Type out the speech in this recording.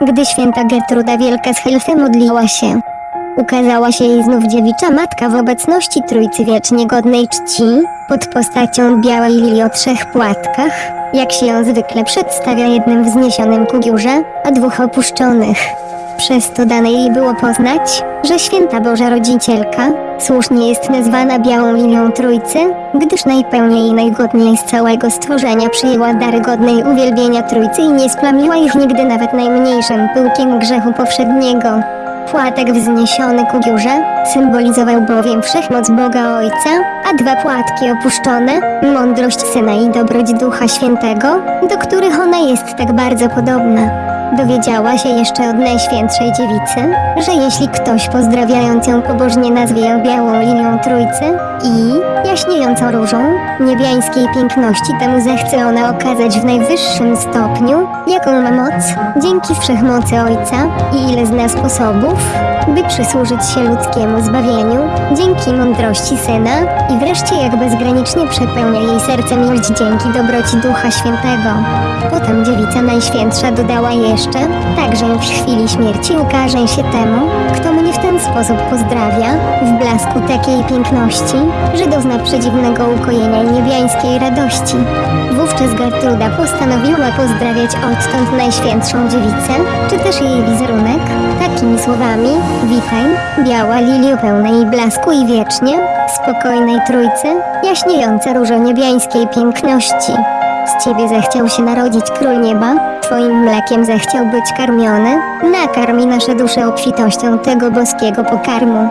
Gdy święta Gertruda Wielka z Helfy modliła się, ukazała się jej znów dziewicza matka w obecności Trójcy Wiecznie Godnej Czci, pod postacią białej lilii o trzech płatkach, jak się ją zwykle przedstawia jednym wzniesionym ku górze, a dwóch opuszczonych. Przez to dane jej było poznać, że święta Boża Rodzicielka słusznie jest nazwana Białą Lilią Trójcy, gdyż najpełniej i najgodniej z całego stworzenia przyjęła dary godnej uwielbienia Trójcy i nie splamiła ich nigdy nawet najmniejszym pyłkiem grzechu powszedniego. Płatek wzniesiony ku górze symbolizował bowiem wszechmoc Boga Ojca, a dwa płatki opuszczone mądrość Syna i dobroć Ducha Świętego, do których ona jest tak bardzo podobna. Dowiedziała się jeszcze od Najświętszej Dziewicy, że jeśli ktoś pozdrawiając ją pobożnie nazwie ją Białą Linią Trójcy i jaśniejącą różą niebiańskiej piękności, temu zechce ona okazać w najwyższym stopniu, jaką ma moc, dzięki wszechmocy Ojca i ile zna sposobów, by przysłużyć się ludzkiemu zbawieniu, dzięki mądrości Syna i wreszcie jak bezgranicznie przepełnia jej serce miłość dzięki dobroci Ducha Świętego. Potem dziewica Najświętsza dodała jeszcze, także w chwili śmierci ukaże się temu, kto mnie w ten sposób pozdrawia, w blasku takiej piękności, że dozna przedziwnego ukojenia i niebiańskiej radości. Wówczas Gertruda postanowiła pozdrawiać odtąd Najświętszą Dziewicę, czy też jej wizerunek, takimi słowami Witaj, biała lilio pełnej blasku i wiecznie, spokojnej Trójcy, jaśniejąca różo niebiańskiej piękności. Z ciebie zechciał się narodzić król nieba, twoim mlekiem zechciał być karmiony, nakarmi nasze dusze obfitością tego boskiego pokarmu.